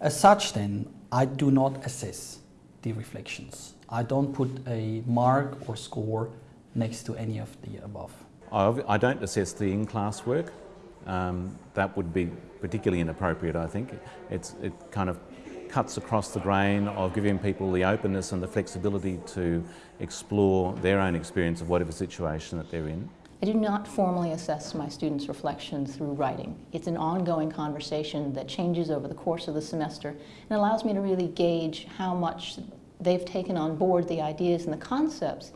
As such then, I do not assess the reflections. I don't put a mark or score next to any of the above. I don't assess the in-class work. Um, that would be particularly inappropriate, I think. It's, it kind of cuts across the grain of giving people the openness and the flexibility to explore their own experience of whatever situation that they're in. I do not formally assess my students' reflection through writing. It's an ongoing conversation that changes over the course of the semester and allows me to really gauge how much they've taken on board the ideas and the concepts.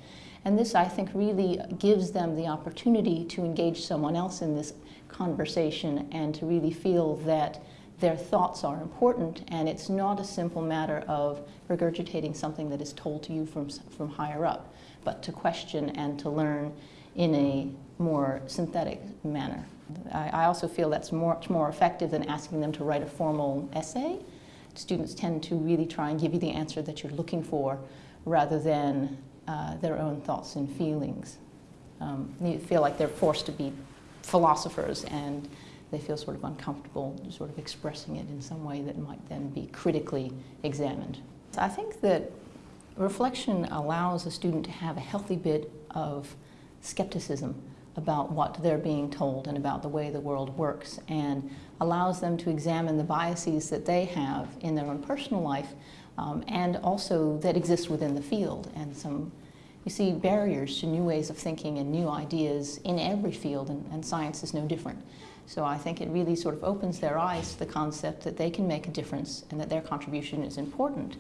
And this, I think, really gives them the opportunity to engage someone else in this conversation and to really feel that their thoughts are important and it's not a simple matter of regurgitating something that is told to you from, from higher up, but to question and to learn in a more synthetic manner. I, I also feel that's much more effective than asking them to write a formal essay. Students tend to really try and give you the answer that you're looking for rather than uh, their own thoughts and feelings. Um, feel like they're forced to be philosophers and they feel sort of uncomfortable sort of expressing it in some way that might then be critically examined. I think that reflection allows a student to have a healthy bit of skepticism about what they're being told and about the way the world works and allows them to examine the biases that they have in their own personal life um, and also that exist within the field and some you see barriers to new ways of thinking and new ideas in every field and, and science is no different. So I think it really sort of opens their eyes to the concept that they can make a difference and that their contribution is important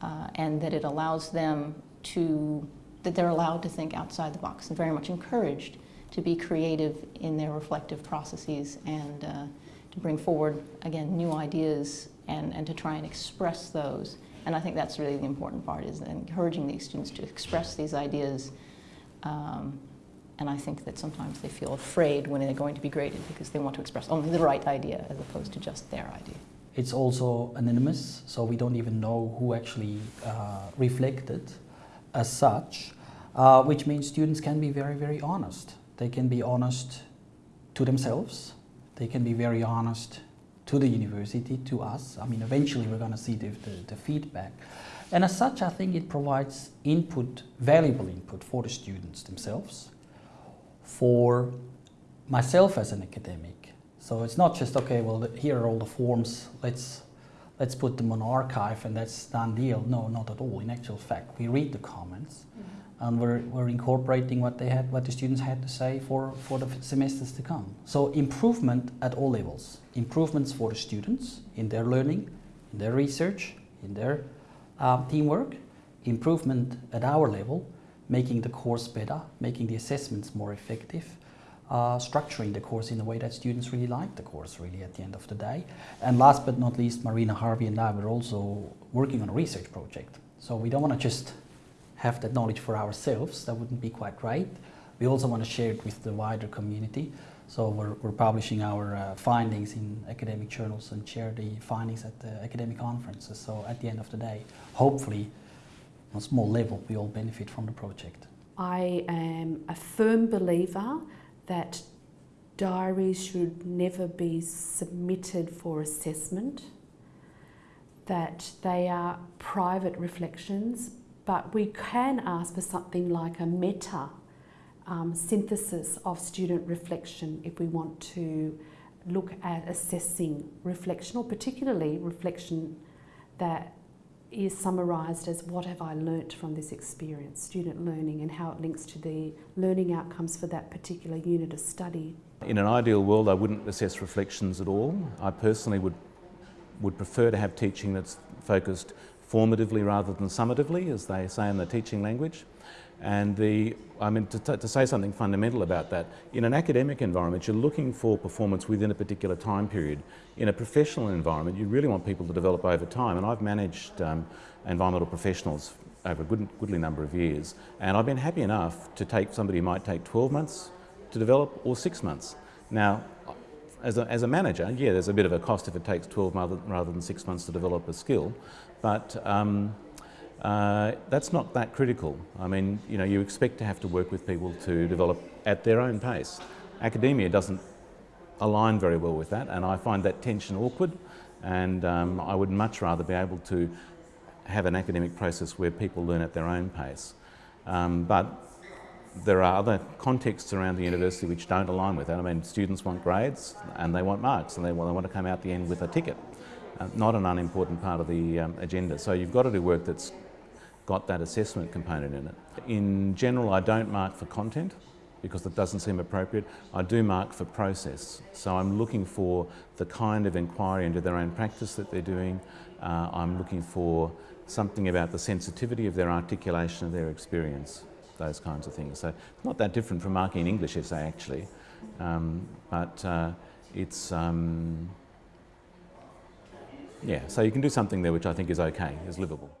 uh, and that it allows them to that they're allowed to think outside the box and very much encouraged to be creative in their reflective processes and uh, to bring forward, again, new ideas and, and to try and express those. And I think that's really the important part, is encouraging these students to express these ideas. Um, and I think that sometimes they feel afraid when they're going to be graded because they want to express only the right idea as opposed to just their idea. It's also anonymous, so we don't even know who actually uh, reflected as such, uh, which means students can be very, very honest. They can be honest to themselves, they can be very honest to the university, to us. I mean, eventually we're going to see the, the, the, feedback. And as such, I think it provides input, valuable input for the students themselves, for myself as an academic. So it's not just, okay, well, here are all the forms, let's let's put them on archive and that's done deal. No, not at all. In actual fact, we read the comments mm -hmm. and we're, we're incorporating what they had, what the students had to say for, for the semesters to come. So improvement at all levels. Improvements for the students in their learning, in their research, in their um, teamwork. Improvement at our level, making the course better, making the assessments more effective, uh, structuring the course in a way that students really like the course really at the end of the day. And last but not least, Marina Harvey and I were also working on a research project. So we don't want to just have that knowledge for ourselves, that wouldn't be quite right. We also want to share it with the wider community. So we're, we're publishing our uh, findings in academic journals and share the findings at the academic conferences. So at the end of the day, hopefully, on a small level, we all benefit from the project. I am a firm believer that diaries should never be submitted for assessment, that they are private reflections, but we can ask for something like a meta um, synthesis of student reflection if we want to look at assessing reflection or particularly reflection that is summarised as what have I learnt from this experience, student learning and how it links to the learning outcomes for that particular unit of study. In an ideal world I wouldn't assess reflections at all. I personally would, would prefer to have teaching that's focused formatively rather than summatively as they say in the teaching language. And the, I mean, to, to, say something fundamental about that, in an academic environment, you're looking for performance within a particular time period. In a professional environment, you really want people to develop over time. And I've managed um, environmental professionals over a good, goodly number of years. And I've been happy enough to take somebody who might take 12 months to develop or six months. Now, as a, as a manager, yeah, there's a bit of a cost if it takes 12 rather, rather than six months to develop a skill. But um, uh, that's not that critical. I mean, you know, you expect to have to work with people to develop at their own pace. Academia doesn't align very well with that, and I find that tension awkward. And um, I would much rather be able to have an academic process where people learn at their own pace. Um, but there are other contexts around the university which don't align with that. I mean, students want grades and they want marks and they, well, they want to come out the end with a ticket. Uh, not an unimportant part of the um, agenda. So you've got to do work that's got that assessment component in it. In general, I don't mark for content because that doesn't seem appropriate. I do mark for process. So I'm looking for the kind of inquiry into their own practice that they're doing. Uh, I'm looking for something about the sensitivity of their articulation of their experience, those kinds of things. So it's not that different from marking an English essay actually, um, but uh, it's, um, yeah, so you can do something there which I think is okay, is livable.